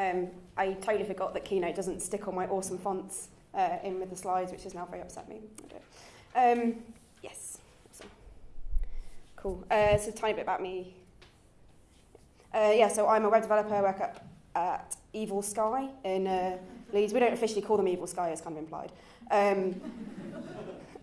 Um, I totally forgot that Keynote doesn't stick all my awesome fonts uh, in with the slides, which has now very upset me. Um, yes, awesome. Cool. Uh, so a tiny bit about me. Uh, yeah, so I'm a web developer. I work at, at Evil Sky in uh, Leeds. We don't officially call them Evil Sky, it's kind of implied. Um,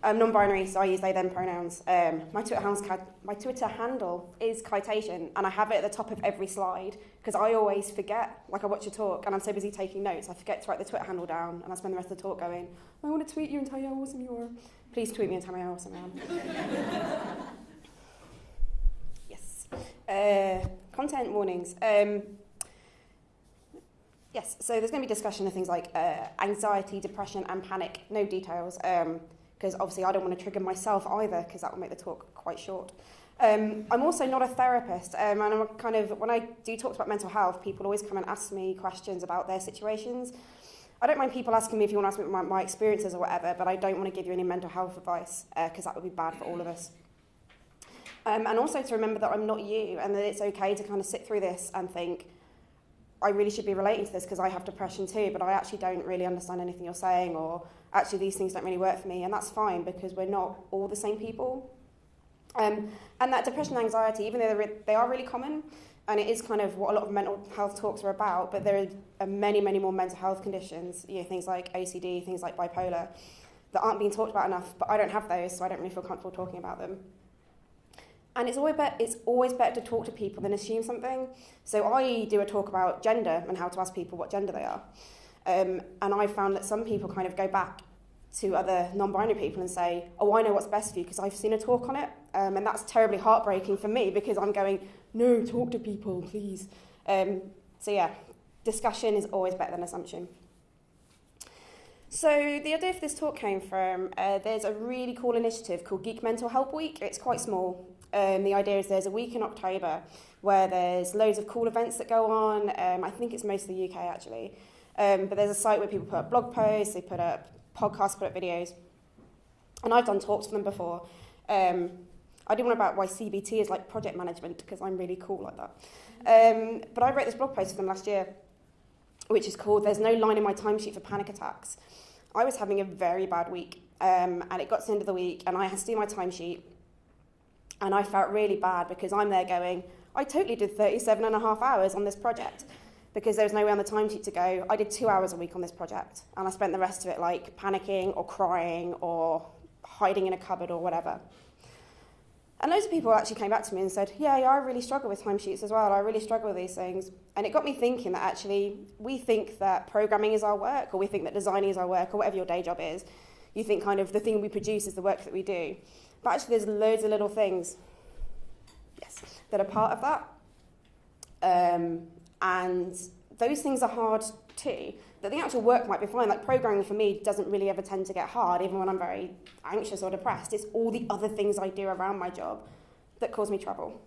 I'm non-binary, so I use they them pronouns. Um, my, Twitter my Twitter handle is Kitation, and I have it at the top of every slide because I always forget. Like I watch a talk, and I'm so busy taking notes, I forget to write the Twitter handle down, and I spend the rest of the talk going, "I want to tweet you and tell you how awesome you are." Please tweet me and tell me how awesome I am. yes. Uh, content warnings. Um, yes. So there's going to be discussion of things like uh, anxiety, depression, and panic. No details. Um, because obviously I don't want to trigger myself either because that will make the talk quite short. Um, I'm also not a therapist, um, and I'm kind of when I do talk about mental health, people always come and ask me questions about their situations. I don't mind people asking me if you want to ask me my, my experiences or whatever, but I don't want to give you any mental health advice because uh, that would be bad for all of us. Um, and also to remember that I'm not you, and that it's okay to kind of sit through this and think, I really should be relating to this because I have depression too, but I actually don't really understand anything you're saying, or actually these things don't really work for me, and that's fine because we're not all the same people. Um, and that depression and anxiety, even though they are really common, and it is kind of what a lot of mental health talks are about, but there are many, many more mental health conditions, you know, things like OCD, things like bipolar, that aren't being talked about enough, but I don't have those, so I don't really feel comfortable talking about them. And it's always, be- it's always better to talk to people than assume something. So I do a talk about gender and how to ask people what gender they are. Um, and I found that some people kind of go back to other non-binary people and say, oh, I know what's best for you because I've seen a talk on it. Um, and that's terribly heartbreaking for me because I'm going, no, talk to people, please. Um, so yeah, discussion is always better than assumption. So the idea for this talk came from, uh, there's a really cool initiative called Geek Mental Help Week. It's quite small. Um, the idea is there's a week in October where there's loads of cool events that go on. Um, I think it's mostly the UK actually. Um, but there's a site where people put up blog posts, they put up podcasts, put up videos. And I've done talks for them before. Um, I did one about why CBT is like project management because I'm really cool like that. Um, but I wrote this blog post for them last year, which is called There's No Line in My Timesheet for Panic Attacks. I was having a very bad week, um, and it got to the end of the week, and I had to do my timesheet, and I felt really bad because I'm there going, I totally did 37 and a half hours on this project because there was no way on the timesheet to go. I did two hours a week on this project, and I spent the rest of it like panicking or crying or hiding in a cupboard or whatever. And loads of people actually came back to me and said, yeah, yeah, I really struggle with timesheets as well. I really struggle with these things. And it got me thinking that actually we think that programming is our work, or we think that designing is our work, or whatever your day job is. You think kind of the thing we produce is the work that we do. But actually there's loads of little things, yes, that are part of that. Um, and those things are hard too. That the actual work might be fine. Like programming for me doesn't really ever tend to get hard, even when I'm very anxious or depressed. It's all the other things I do around my job that cause me trouble.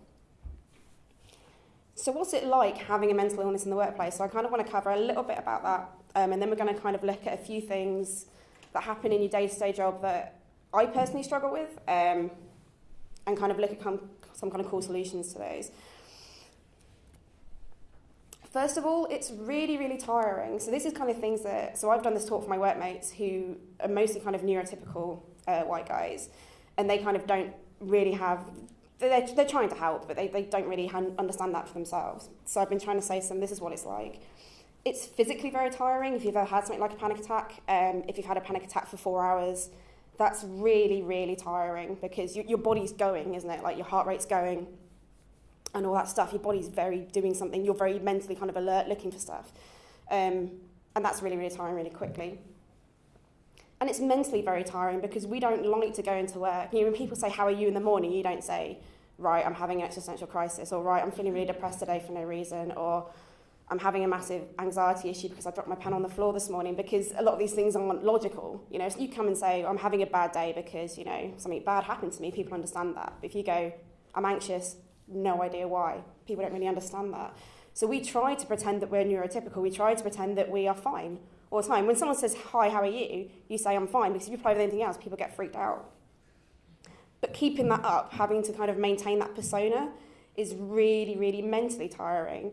So what's it like having a mental illness in the workplace? So I kind of want to cover a little bit about that, um, and then we're going to kind of look at a few things that happen in your day-to-day job that I personally struggle with, um, and kind of look at some kind of cool solutions to those. First of all, it's really, really tiring. So this is kind of things that, so I've done this talk for my workmates who are mostly kind of neurotypical uh, white guys, and they kind of don't really have, they're, they're trying to help, but they, they don't really understand that for themselves. So I've been trying to say to them, this is what it's like. It's physically very tiring if you've ever had something like a panic attack. Um, if you've had a panic attack for four hours, that's really, really tiring because you, your body's going, isn't it? Like your heart rate's going, and all that stuff. Your body's very doing something. You're very mentally kind of alert, looking for stuff. Um, and that's really, really tiring really quickly. And it's mentally very tiring because we don't like to go into work. You know, when people say, how are you in the morning, you don't say, right, I'm having an existential crisis, or right, I'm feeling really depressed today for no reason, or I'm having a massive anxiety issue because I dropped my pen on the floor this morning because a lot of these things aren't logical. You know, if you come and say, oh, I'm having a bad day because, you know, something bad happened to me, people understand that. But if you go, I'm anxious no idea why. People don't really understand that. So we try to pretend that we're neurotypical. We try to pretend that we are fine all the time. When someone says, hi, how are you? You say, I'm fine. Because if you play with anything else, people get freaked out. But keeping that up, having to kind of maintain that persona is really, really mentally tiring.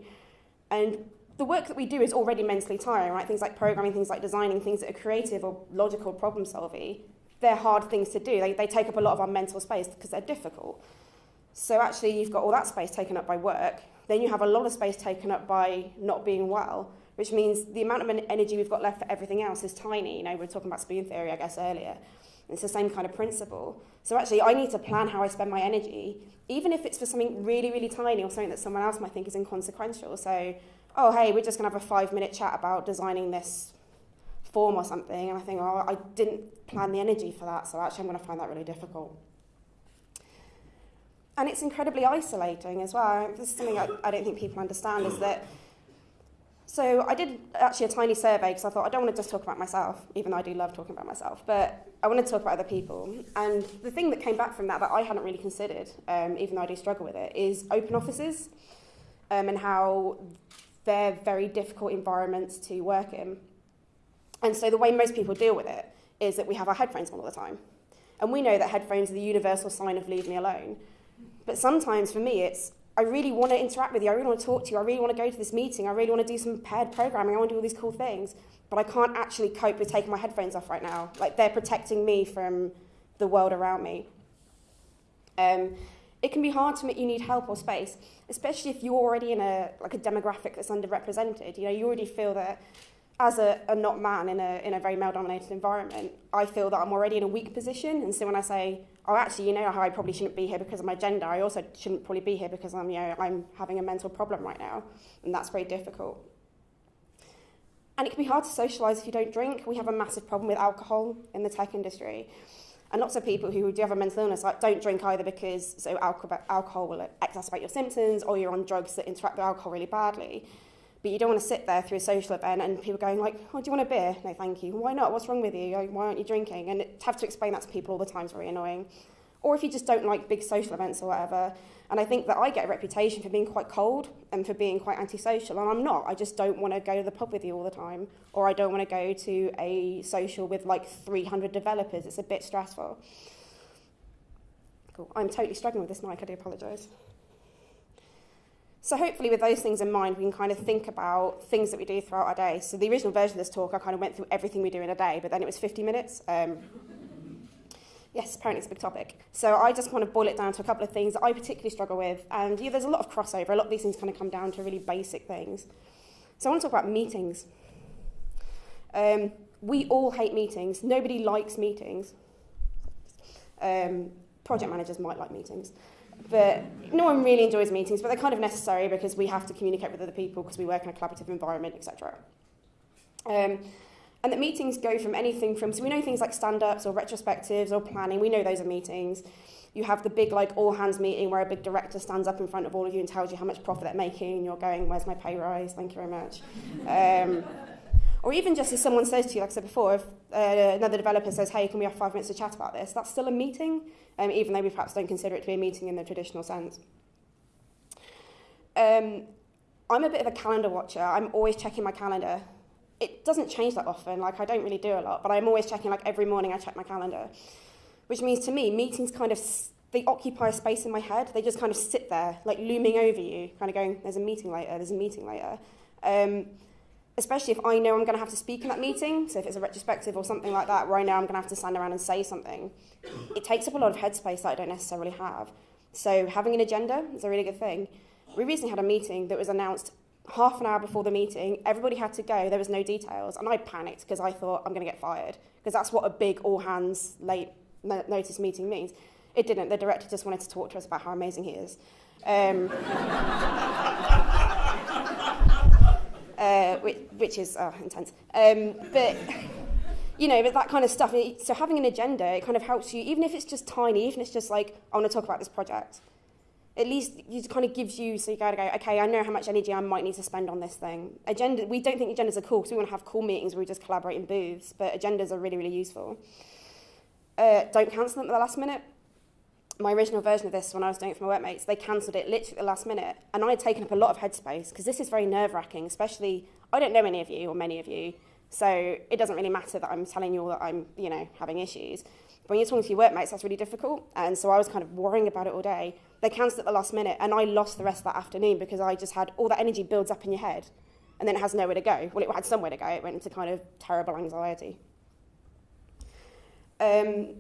And the work that we do is already mentally tiring, right? Things like programming, things like designing, things that are creative or logical problem solving, they're hard things to do. They, they take up a lot of our mental space because they're difficult. So actually, you've got all that space taken up by work. Then you have a lot of space taken up by not being well, which means the amount of energy we've got left for everything else is tiny. You know, we were talking about spoon theory, I guess, earlier. It's the same kind of principle. So actually, I need to plan how I spend my energy, even if it's for something really, really tiny or something that someone else might think is inconsequential. So, oh, hey, we're just going to have a five minute chat about designing this form or something. And I think, oh, I didn't plan the energy for that. So actually, I'm going to find that really difficult. And it's incredibly isolating as well. This is something I, I don't think people understand is that so I did actually a tiny survey because I thought I don't want to just talk about myself, even though I do love talking about myself, but I want to talk about other people. And the thing that came back from that that I hadn't really considered, um, even though I do struggle with it, is open offices um, and how they're very difficult environments to work in. And so the way most people deal with it is that we have our headphones on all the time. And we know that headphones are the universal sign of leave me alone. But sometimes for me, it's I really want to interact with you. I really want to talk to you. I really want to go to this meeting. I really want to do some paired programming. I want to do all these cool things. But I can't actually cope with taking my headphones off right now. Like they're protecting me from the world around me. Um, it can be hard to admit you need help or space, especially if you're already in a like a demographic that's underrepresented. You know, you already feel that as a, a not man in a, in a very male-dominated environment, I feel that I'm already in a weak position. And so when I say, oh, actually, you know how I probably shouldn't be here because of my gender, I also shouldn't probably be here because I'm, you know, I'm having a mental problem right now. And that's very difficult. And it can be hard to socialise if you don't drink. We have a massive problem with alcohol in the tech industry. And lots of people who do have a mental illness like, don't drink either because so alcohol, alcohol will exacerbate your symptoms or you're on drugs that interact with alcohol really badly. But you don't want to sit there through a social event and people going like, oh, do you want a beer? No, thank you. Why not? What's wrong with you? Why aren't you drinking? And to have to explain that to people all the time is very annoying. Or if you just don't like big social events or whatever. And I think that I get a reputation for being quite cold and for being quite antisocial, and I'm not. I just don't want to go to the pub with you all the time, or I don't want to go to a social with like 300 developers. It's a bit stressful. Cool. I'm totally struggling with this mic. I do apologise. So hopefully with those things in mind, we can kind of think about things that we do throughout our day. So the original version of this talk, I kind of went through everything we do in a day, but then it was 50 minutes. Um, yes, apparently it's a big topic. So I just want to boil it down to a couple of things that I particularly struggle with. And yeah, there's a lot of crossover. A lot of these things kind of come down to really basic things. So I want to talk about meetings. Um, we all hate meetings. Nobody likes meetings. Um, project managers might like meetings. But no one really enjoys meetings, but they're kind of necessary because we have to communicate with other people because we work in a collaborative environment, etc. Um, and that meetings go from anything from, so we know things like stand-ups or retrospectives or planning, we know those are meetings. You have the big like all hands meeting where a big director stands up in front of all of you and tells you how much profit they're making and you're going, where's my pay rise? Thank you very much. Um, or even just as someone says to you, like I said before, if uh, another developer says, hey, can we have five minutes to chat about this? That's still a meeting, um, even though we perhaps don't consider it to be a meeting in the traditional sense. Um, I'm a bit of a calendar watcher. I'm always checking my calendar. It doesn't change that often. Like, I don't really do a lot, but I'm always checking, like, every morning I check my calendar. Which means to me, meetings kind of, they occupy a space in my head. They just kind of sit there, like, looming over you, kind of going, there's a meeting later, there's a meeting later. Um, especially if I know I'm going to have to speak in that meeting, so if it's a retrospective or something like that, where I know I'm going to have to stand around and say something, it takes up a lot of headspace that I don't necessarily have. So having an agenda is a really good thing. We recently had a meeting that was announced half an hour before the meeting. Everybody had to go. There was no details. And I panicked because I thought I'm going to get fired because that's what a big all hands late notice meeting means. It didn't. The director just wanted to talk to us about how amazing he is. Um, uh, which, which is uh, intense. Um, but, you know, but that kind of stuff. So having an agenda, it kind of helps you, even if it's just tiny, even if it's just like, I want to talk about this project. At least it kind of gives you, so you got to go, okay, I know how much energy I might need to spend on this thing. Agenda, we don't think agendas are cool because we want to have cool meetings where we just collaborate in booths, but agendas are really, really useful. Uh, don't cancel them at the last minute my original version of this when I was doing it for my workmates, they cancelled it literally at the last minute. And I had taken up a lot of headspace because this is very nerve wracking, especially, I don't know any of you or many of you, so it doesn't really matter that I'm telling you all that I'm, you know, having issues. But when you're talking to your workmates, that's really difficult. And so I was kind of worrying about it all day. They cancelled at the last minute, and I lost the rest of that afternoon because I just had all that energy builds up in your head. and then it has nowhere to go. Well, it had somewhere to go. It went into kind of terrible anxiety. Um,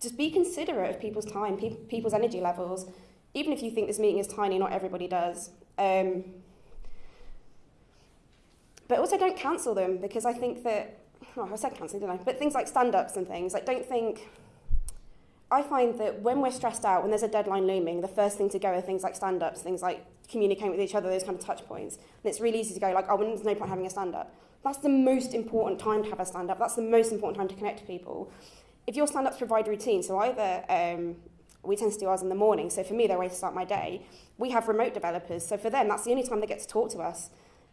just be considerate of people's time, pe people's energy levels. Even if you think this meeting is tiny, not everybody does. Um, but also don't cancel them because I think that, oh, I said cancel, didn't I? But things like stand-ups and things, like don't think, I find that when we're stressed out, when there's a deadline looming, the first thing to go are things like stand-ups, things like communicating with each other, those kind of touch points. And it's really easy to go like, oh, there's no point having a stand-up. That's the most important time to have a stand-up. That's the most important time to connect to people. If your stand-ups provide routine, so either um, we tend to do ours in the morning, so for me, they're a way to start my day. We have remote developers, so for them, that's the only time they get to talk to us.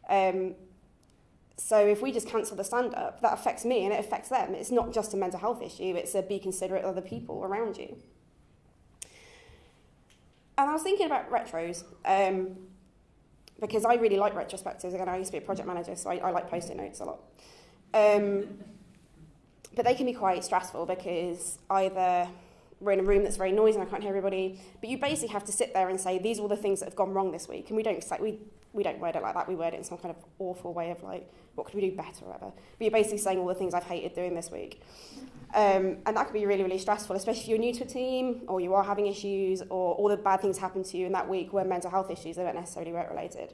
Um, so if we just cancel the stand-up, that affects me and it affects them. It's not just a mental health issue, it's a be considerate of other people around you. And I was thinking about retros, um, because I really like retrospectives. Again, I used to be a project manager, so I, I like post-it notes a lot. Um, but they can be quite stressful because either we're in a room that's very noisy and I can't hear everybody, but you basically have to sit there and say, these are all the things that have gone wrong this week. And we don't say, we, we don't word it like that, we word it in some kind of awful way of like, what could we do better or whatever. But you're basically saying all the things I've hated doing this week. Um, and that can be really, really stressful, especially if you're new to a team or you are having issues or all the bad things happen to you in that week were mental health issues, they weren't necessarily work related.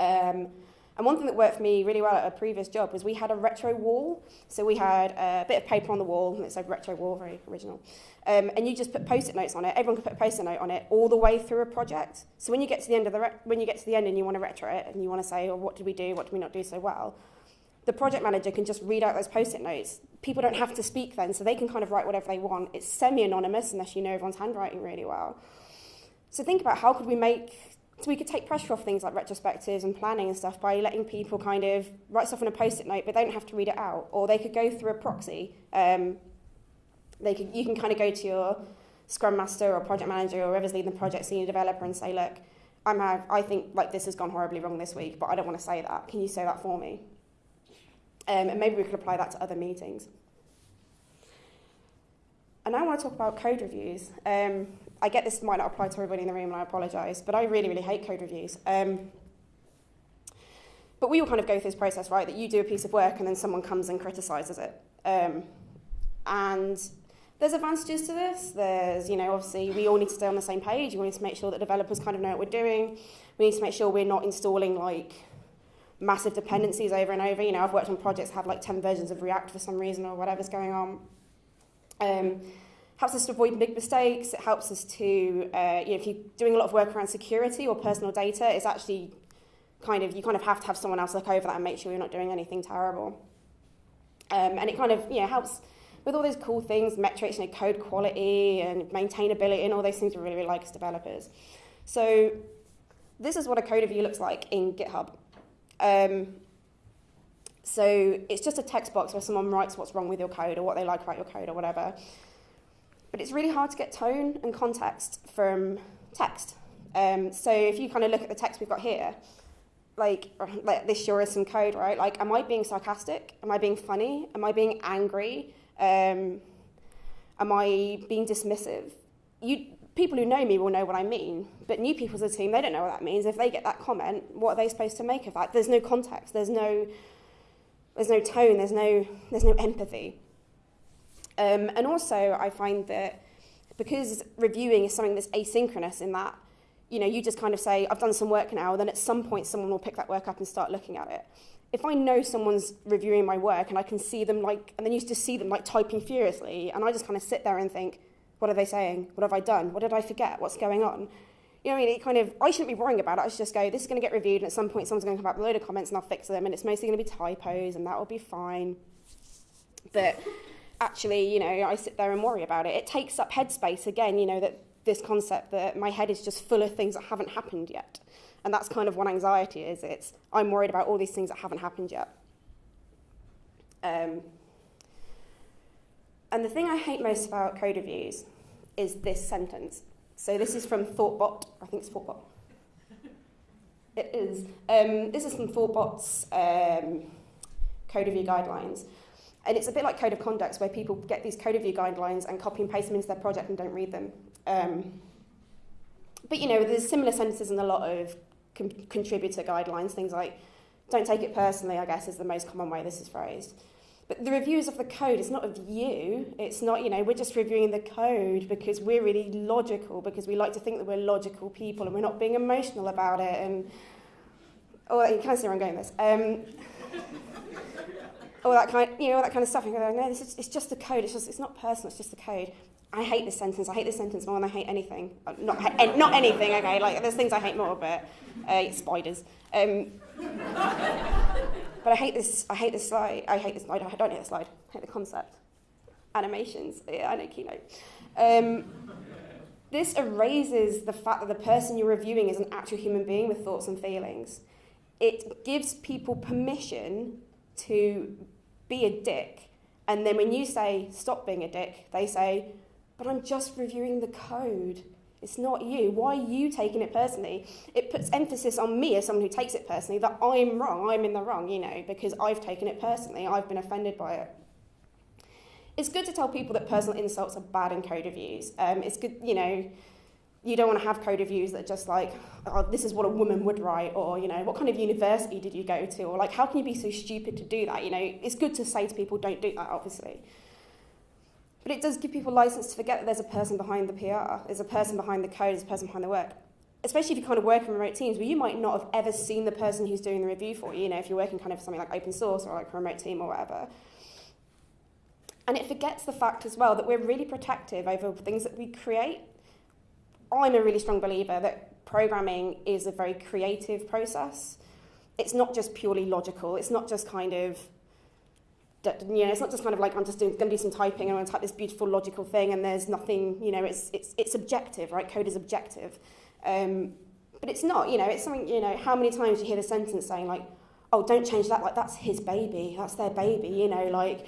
Um, and one thing that worked for me really well at a previous job was we had a retro wall. So we had a bit of paper on the wall, and it said retro wall, very original. Um, and you just put post-it notes on it. Everyone could put a post-it note on it all the way through a project. So when you get to the end of the when you get to the end and you want to retro it and you want to say, oh, what did we do? What did we not do so well? The project manager can just read out those post-it notes. People don't have to speak then, so they can kind of write whatever they want. It's semi-anonymous unless you know everyone's handwriting really well. So think about how could we make so we could take pressure off things like retrospectives and planning and stuff by letting people kind of write stuff on a post-it note, but they don't have to read it out. Or they could go through a proxy. Um, they could, you can kind of go to your Scrum Master or project manager or whoever's leading the project, senior developer, and say, look, I'm have, I think like this has gone horribly wrong this week, but I don't want to say that. Can you say that for me? Um, and maybe we could apply that to other meetings. And I want to talk about code reviews. Um, I get this might not apply to everybody in the room, and I apologise, but I really, really hate code reviews. Um, but we all kind of go through this process, right? That you do a piece of work and then someone comes and criticises it. Um, and there's advantages to this. There's, you know, obviously we all need to stay on the same page. We need to make sure that developers kind of know what we're doing. We need to make sure we're not installing like massive dependencies over and over. You know, I've worked on projects that have like 10 versions of React for some reason or whatever's going on. Um, helps us to avoid big mistakes. It helps us to, uh, you know, if you're doing a lot of work around security or personal data, it's actually kind of, you kind of have to have someone else look over that and make sure you're not doing anything terrible. Um, and it kind of, you know, helps with all those cool things, metrics, you know, code quality and maintainability and all those things we really, really like as developers. So this is what a code review looks like in GitHub. Um, so it's just a text box where someone writes what's wrong with your code or what they like about your code or whatever. But it's really hard to get tone and context from text. Um, so if you kind of look at the text we've got here, like, like this sure is some code, right? Like, am I being sarcastic? Am I being funny? Am I being angry? Um, am I being dismissive? You, people who know me will know what I mean, but new people to the team, they don't know what that means. If they get that comment, what are they supposed to make of that? There's no context, there's no, there's no tone, there's no, there's no empathy. Um, and also, I find that because reviewing is something that's asynchronous in that, you know, you just kind of say, I've done some work now, then at some point someone will pick that work up and start looking at it. If I know someone's reviewing my work and I can see them like, and then you just see them like typing furiously, and I just kind of sit there and think, what are they saying? What have I done? What did I forget? What's going on? You know, I mean, it kind of, I shouldn't be worrying about it. I should just go, this is going to get reviewed, and at some point someone's going to come up with a load of comments and I'll fix them, and it's mostly going to be typos, and that will be fine. But actually, you know, I sit there and worry about it. It takes up headspace again, you know, that this concept that my head is just full of things that haven't happened yet. And that's kind of what anxiety is. It's, I'm worried about all these things that haven't happened yet. Um, and the thing I hate most about code reviews is this sentence. So this is from Thoughtbot. I think it's Thoughtbot. It is. Um, this is from Thoughtbot's um, code review guidelines. And it's a bit like code of conduct where people get these code review guidelines and copy and paste them into their project and don't read them. Um, but you know, there's similar sentences in a lot of con- contributor guidelines, things like don't take it personally, I guess, is the most common way this is phrased. But the reviews of the code is not of you. It's not, you know, we're just reviewing the code because we're really logical, because we like to think that we're logical people and we're not being emotional about it. And oh, you can't see where I'm going with this. Um, all that kind, you know, all that kind of stuff. And go, no, this is, it's just the code. It's just, it's not personal. It's just the code. I hate this sentence. I hate this sentence more than I hate anything. Uh, not, not anything. Okay, like there's things I hate more, but uh, spiders. Um, but I hate this. I hate this slide. I hate this slide. I don't hate the slide. I hate the concept. Animations. Yeah, I know Keynote. Um, this erases the fact that the person you're reviewing is an actual human being with thoughts and feelings. It gives people permission to be a dick. And then when you say, stop being a dick, they say, but I'm just reviewing the code. It's not you. Why are you taking it personally? It puts emphasis on me as someone who takes it personally that I'm wrong, I'm in the wrong, you know, because I've taken it personally, I've been offended by it. It's good to tell people that personal insults are bad in code reviews. Um, it's good, you know, you don't want to have code reviews that are just like, oh, this is what a woman would write, or, you know, what kind of university did you go to, or like, how can you be so stupid to do that? You know, it's good to say to people, don't do that, obviously. But it does give people license to forget that there's a person behind the PR, there's a person behind the code, there's a person behind the work. Especially if you kind of work in remote teams where you might not have ever seen the person who's doing the review for you, you know, if you're working kind of something like open source or like a remote team or whatever. And it forgets the fact as well that we're really protective over things that we create. I'm a really strong believer that programming is a very creative process. It's not just purely logical. It's not just kind of you know, it's not just kind of like I'm just going to do some typing and I'm going to type this beautiful logical thing and there's nothing, you know, it's, it's, it's objective, right? Code is objective. Um, but it's not, you know, it's something, you know, how many times you hear the sentence saying like, oh, don't change that, like that's his baby, that's their baby, you know, like,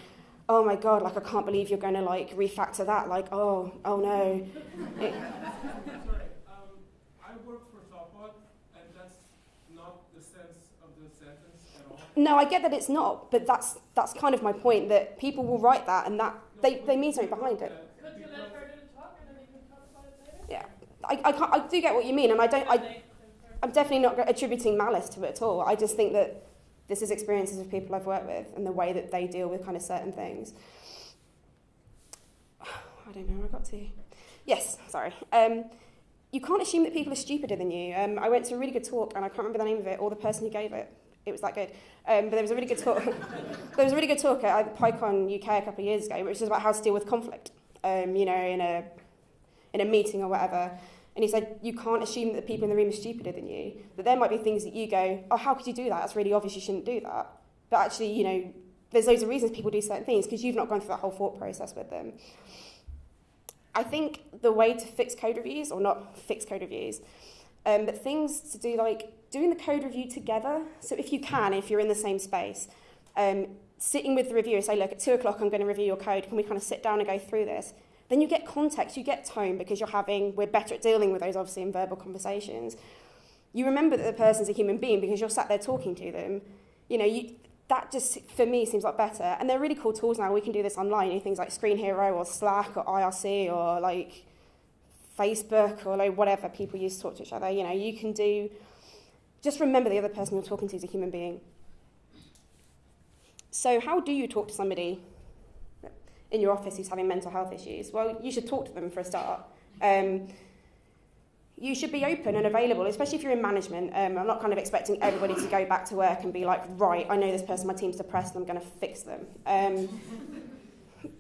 oh my God, like I can't believe you're going to like refactor that, like, oh, oh no. It, No, I get that it's not, but that's that's kind of my point that people will write that and that they, they mean something behind it. Yeah, I, I, can't, I do get what you mean, and I don't. I, I'm definitely not attributing malice to it at all. I just think that this is experiences of people I've worked with and the way that they deal with kind of certain things. I don't know where I got to. Yes, sorry. Um, you can't assume that people are stupider than you. Um, I went to a really good talk, and I can't remember the name of it or the person who gave it it was that good. Um, but there was a really good talk. there was a really good talk at PyCon UK a couple of years ago, which was about how to deal with conflict. Um, you know, in a in a meeting or whatever. And he said, you can't assume that the people in the room are stupider than you. That there might be things that you go, oh, how could you do that? That's really obvious. You shouldn't do that. But actually, you know, there's loads of reasons people do certain things because you've not gone through that whole thought process with them. I think the way to fix code reviews, or not fix code reviews, um, but things to do like doing the code review together. So if you can, if you're in the same space, um, sitting with the reviewer, say, look, at two o'clock, I'm going to review your code. Can we kind of sit down and go through this? Then you get context, you get tone because you're having, we're better at dealing with those obviously in verbal conversations. You remember that the person's a human being because you're sat there talking to them. You know, you, that just, for me, seems like better. And they're really cool tools now. We can do this online, you know, things like Screenhero or Slack or IRC or like Facebook or like whatever people use to talk to each other. You know, you can do just remember the other person you're talking to is a human being. So, how do you talk to somebody in your office who's having mental health issues? Well, you should talk to them for a start. Um, you should be open and available, especially if you're in management. Um, I'm not kind of expecting everybody to go back to work and be like, right, I know this person, my team's depressed, and I'm going to fix them. Um,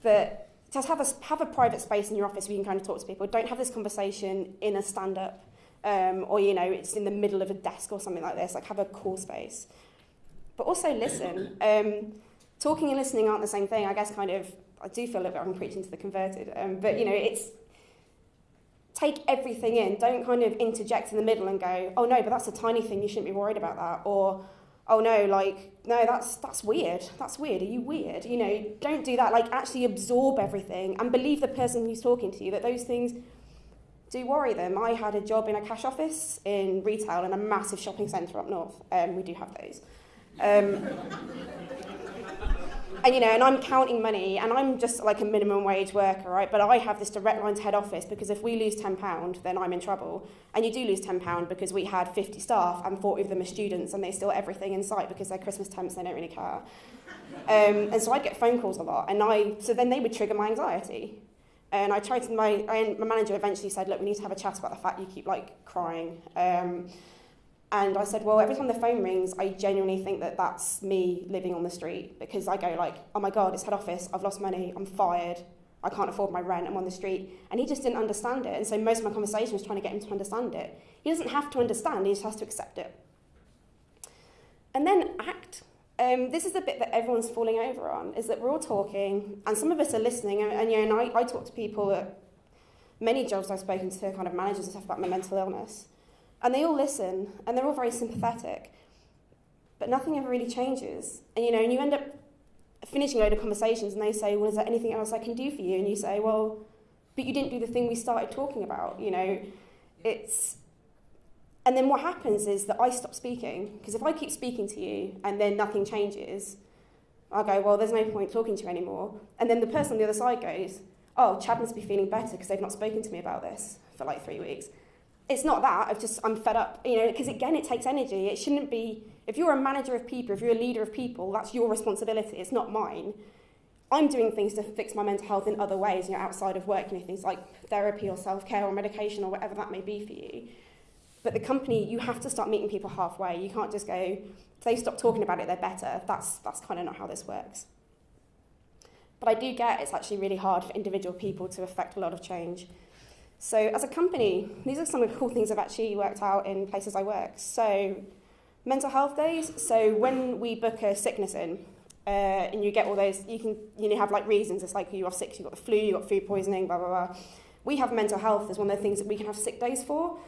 but just have a, have a private space in your office where you can kind of talk to people. Don't have this conversation in a stand up um, or you know it's in the middle of a desk or something like this like have a cool space but also listen um, talking and listening aren't the same thing I guess kind of I do feel a bit I'm preaching to the converted um, but you know it's take everything in. Don't kind of interject in the middle and go oh no but that's a tiny thing. You shouldn't be worried about that. Or oh no like no that's that's weird. That's weird. Are you weird? You know don't do that. Like actually absorb everything and believe the person who's talking to you that those things do worry them. I had a job in a cash office in retail in a massive shopping centre up north. Um, we do have those. Um, and you know, and I'm counting money, and I'm just like a minimum wage worker, right? But I have this direct line to head office because if we lose ten pound, then I'm in trouble. And you do lose ten pound because we had 50 staff and 40 of them are students, and they steal everything in sight because they're Christmas temps, they don't really care. Um, and so I'd get phone calls a lot, and I so then they would trigger my anxiety. And I tried to my my manager eventually said, look, we need to have a chat about the fact you keep like crying. Um, and I said, well, every time the phone rings, I genuinely think that that's me living on the street because I go like, oh my God, it's head office, I've lost money, I'm fired, I can't afford my rent, I'm on the street. And he just didn't understand it. And so most of my conversation was trying to get him to understand it. He doesn't have to understand, he just has to accept it. And then act. Um, this is the bit that everyone's falling over on, is that we're all talking, and some of us are listening, and, and you know, and I, I talk to people at many jobs I've spoken to, kind of managers and stuff about my mental illness. And they all listen, and they're all very sympathetic. But nothing ever really changes. And you know, and you end up finishing a load of conversations, and they say, "Well, is there anything else I can do for you?" And you say, "Well, but you didn't do the thing we started talking about." You know, it's. And then what happens is that I stop speaking because if I keep speaking to you and then nothing changes, I'll go, "Well, there's no point talking to you anymore." And then the person on the other side goes, "Oh, Chad must be feeling better because they've not spoken to me about this for like three weeks." It's not that. I've just I'm fed up, you know, because again, it takes energy. It shouldn't be. If you're a manager of people, if you're a leader of people, that's your responsibility. It's not mine. I'm doing things to fix my mental health in other ways, you know, outside of work, you know, things like therapy or self-care or medication or whatever that may be for you. But the company, you have to start meeting people halfway. You can't just go, if they stop talking about it, they're better. That's, that's kind of not how this works. But I do get it's actually really hard for individual people to affect a lot of change. So as a company, these are some of the cool things I've actually worked out in places I work. So mental health days. So when we book a sickness in, uh, and you get all those, you can you know have like reasons. It's like you are sick, you got the flu, you got food poisoning, blah blah blah. We have mental health as one of the things that we can have sick days for.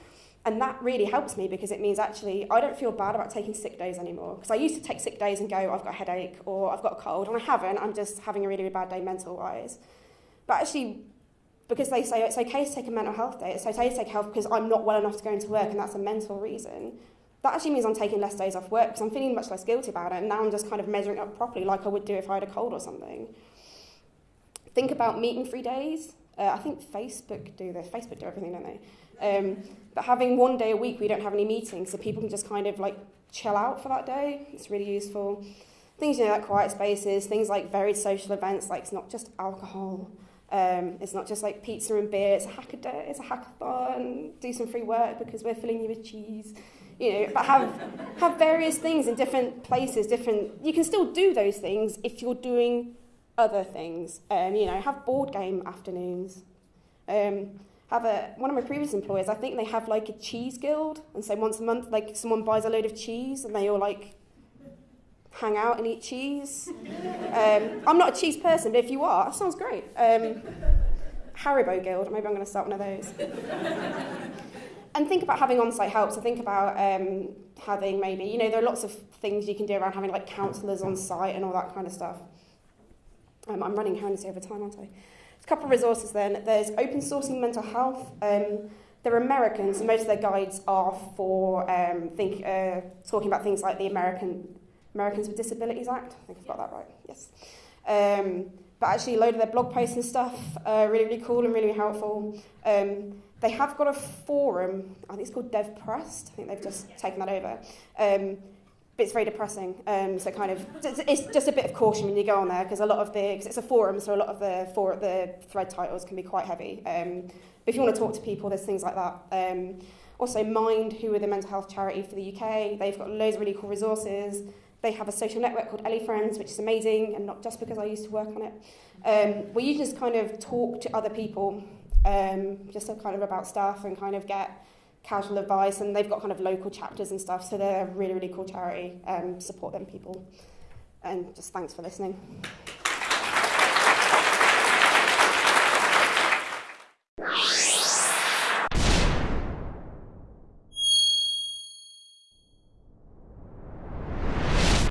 And that really helps me because it means actually I don't feel bad about taking sick days anymore. Because I used to take sick days and go, I've got a headache or I've got a cold, and I haven't. I'm just having a really, really bad day mental wise. But actually, because they say it's okay to take a mental health day, it's okay to take health because I'm not well enough to go into work and that's a mental reason, that actually means I'm taking less days off work because I'm feeling much less guilty about it and now I'm just kind of measuring up properly like I would do if I had a cold or something. Think about meeting free days. Uh, I think Facebook do this. Facebook do everything, don't they? Um, but having one day a week we don't have any meetings so people can just kind of like chill out for that day. It's really useful. Things, you know, like quiet spaces, things like varied social events, like it's not just alcohol. Um, it's not just like pizza and beer, it's a hackathon, it's a hackathon, do some free work because we're filling you with cheese. You know, but have, have various things in different places, different, you can still do those things if you're doing other things. Um, you know, have board game afternoons. Um, have a, one of my previous employers, I think they have like a cheese guild. And so once a month, like someone buys a load of cheese and they all like hang out and eat cheese. Um, I'm not a cheese person, but if you are, that sounds great. Um, Haribo Guild, maybe I'm going to start one of those. and think about having on-site help. So think about um, having maybe, you know, there are lots of things you can do around having like counsellors on site and all that kind of stuff. Um, I'm running horrendously over time, aren't I? a couple of resources then. There's open sourcing mental health. Um, they're Americans, and most of their guides are for um, think, uh, talking about things like the American Americans with Disabilities Act. I think I've got that right. Yes. Um, but actually, a load of their blog posts and stuff are really, really cool and really helpful. Um, they have got a forum. I think it's called DevPressed. I think they've just taken that over. Um, but it's very depressing. Um, so kind of, it's just a bit of caution when you go on there because a lot of the, because it's a forum, so a lot of the for the thread titles can be quite heavy. Um, but if you want to talk to people, there's things like that. Um, also, Mind, who are the mental health charity for the UK, they've got loads of really cool resources. They have a social network called Elefriends, which is amazing, and not just because I used to work on it. Um, where you just kind of talk to other people, um, just kind of about stuff and kind of get casual advice. And they've got kind of local chapters and stuff, so they're a really, really cool charity. Um, support them, people. And just thanks for listening.